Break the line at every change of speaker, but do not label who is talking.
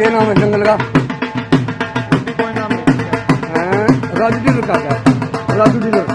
के नाम है जंगल का। हाँ? राजू डीलर का क्या? राजू डीलर।